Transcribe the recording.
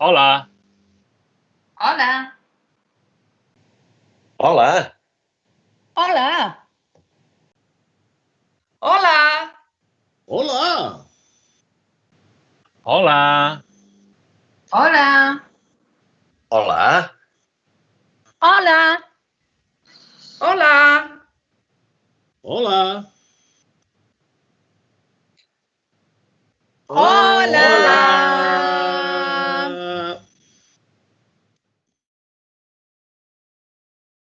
Olá. Olá. Olá. Olá. Olá. Olá. Olá. Olá. Olá. Olá. Olá. Olá. Olá.